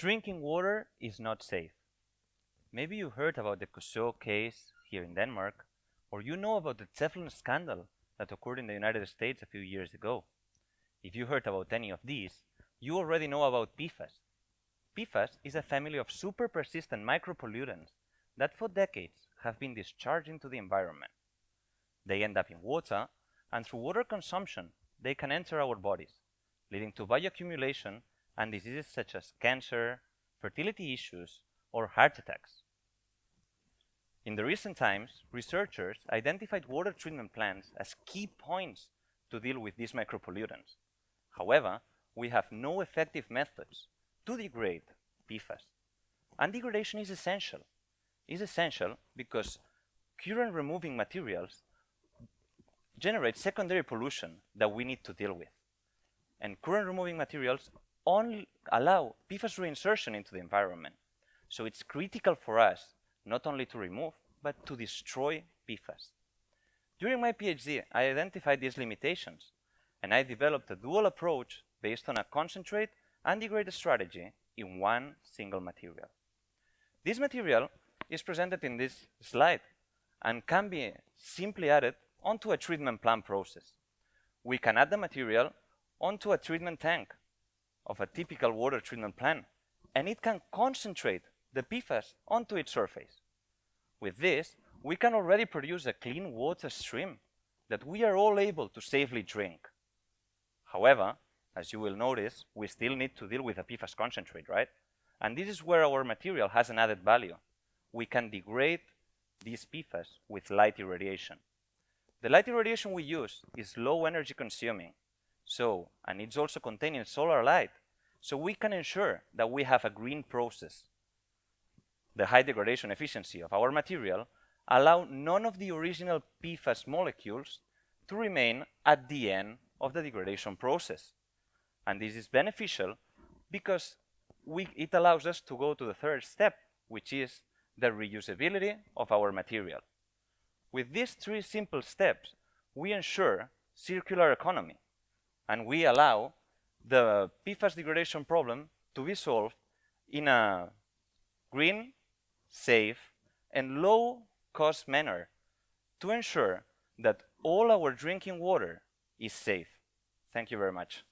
Drinking water is not safe. Maybe you heard about the Korsør case here in Denmark, or you know about the Teflon scandal that occurred in the United States a few years ago. If you heard about any of these, you already know about PFAS. PFAS is a family of super persistent micropollutants that for decades have been discharged into the environment. They end up in water, and through water consumption, they can enter our bodies, leading to bioaccumulation and diseases such as cancer, fertility issues, or heart attacks. In the recent times, researchers identified water treatment plants as key points to deal with these micropollutants. However, we have no effective methods to degrade PFAS. And degradation is essential. It's essential because current removing materials generate secondary pollution that we need to deal with. And current removing materials only allow PFAS reinsertion into the environment. So it's critical for us not only to remove, but to destroy PFAS. During my PhD, I identified these limitations, and I developed a dual approach based on a concentrate and degrade strategy in one single material. This material is presented in this slide and can be simply added onto a treatment plant process. We can add the material onto a treatment tank of a typical water treatment plant, and it can concentrate the PFAS onto its surface. With this, we can already produce a clean water stream that we are all able to safely drink. However, as you will notice, we still need to deal with a PFAS concentrate, right? And this is where our material has an added value. We can degrade these PFAS with light irradiation. The light irradiation we use is low energy consuming, so, and it's also containing solar light, so we can ensure that we have a green process. The high degradation efficiency of our material allow none of the original PFAS molecules to remain at the end of the degradation process. And this is beneficial because we, it allows us to go to the third step, which is the reusability of our material. With these three simple steps, we ensure circular economy, and we allow the PFAS degradation problem to be solved in a green, safe, and low-cost manner to ensure that all our drinking water is safe. Thank you very much.